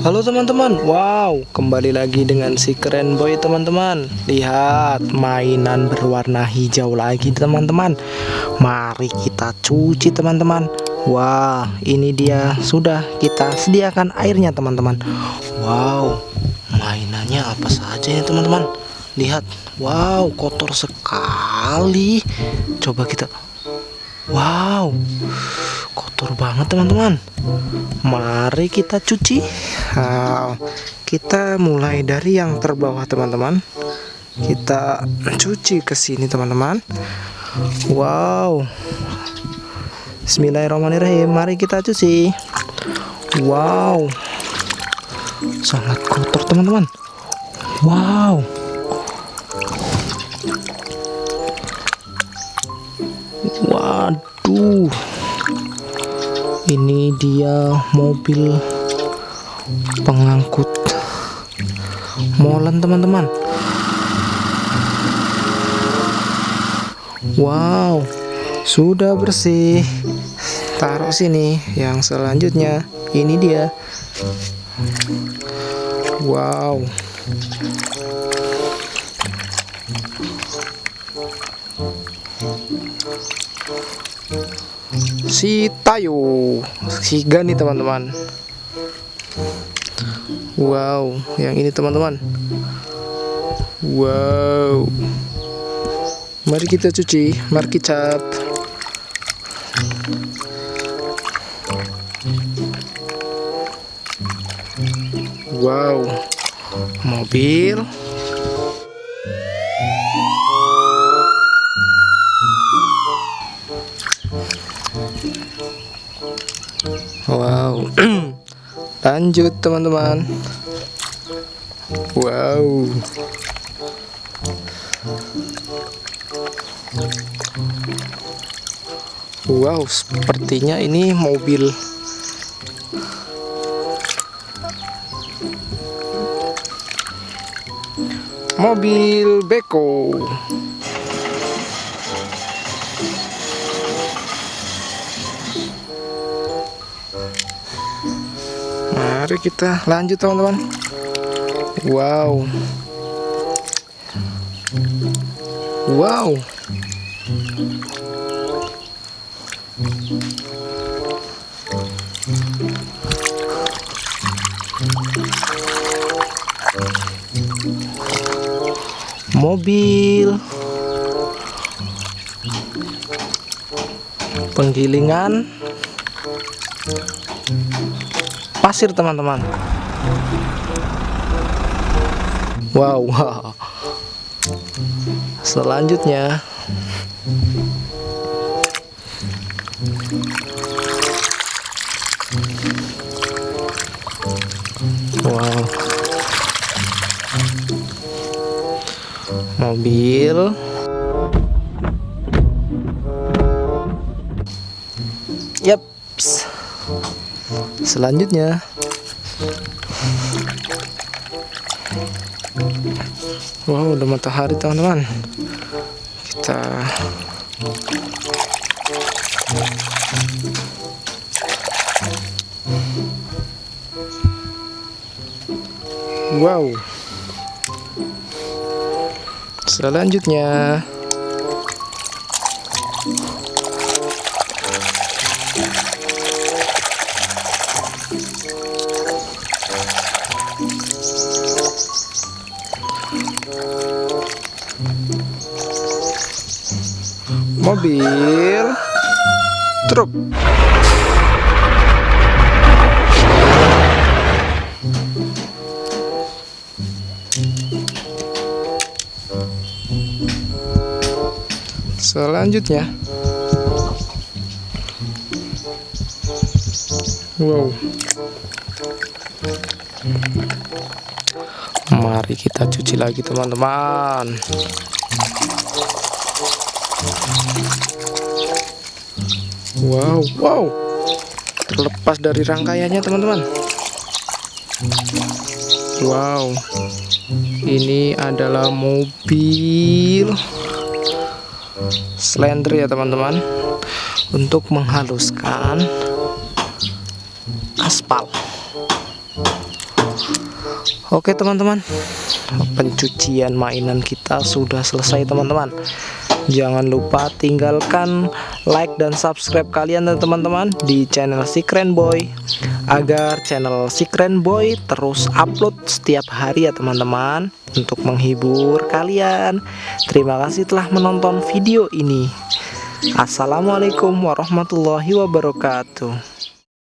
Halo teman-teman, wow kembali lagi dengan si keren boy teman-teman. Lihat mainan berwarna hijau lagi teman-teman. Mari kita cuci teman-teman. Wah ini dia sudah kita sediakan airnya teman-teman. Wow mainannya apa saja ya teman-teman? Lihat, wow kotor sekali. Coba kita Wow kotor banget teman-teman. Mari kita cuci. Nah, kita mulai dari yang terbawah teman-teman. Kita cuci ke sini teman-teman. Wow. Bismillahirrahmanirrahim. Mari kita cuci. Wow. Sangat kotor teman-teman. Wow ini dia mobil pengangkut. Molen teman-teman. Wow sudah bersih. Taruh sini yang selanjutnya. Ini dia. Wow si Tayo. Si Gani teman-teman. Wow yang ini teman-teman. Wow. Mari kita cuci mari cat. Wow. Mobil lanjut teman-teman. Wow, wow, sepertinya ini mobil mobil beko. Mari kita lanjut teman-teman. Wow. Wow. Mobil. Penggilingan pasir teman-teman. Wow, wow. Selanjutnya. Wow. Mobil. Yaps selanjutnya. Wow udah matahari teman-teman. Kita wow. Selanjutnya mobil. Truk. Selanjutnya. Wow. Mari kita cuci lagi teman-teman Wow, wow. Terlepas dari rangkaiannya, teman-teman. Wow. Ini adalah mobil slender ya, teman-teman. Untuk menghaluskan aspal. Oke teman-teman Pencucian mainan kita sudah selesai teman-teman Jangan lupa tinggalkan like dan subscribe kalian teman-teman Di channel si Keren Boy. Agar channel si Keren Boy terus upload setiap hari ya teman-teman Untuk menghibur kalian. Terima kasih telah menonton video ini. Assalamualaikum warahmatullahi wabarakatuh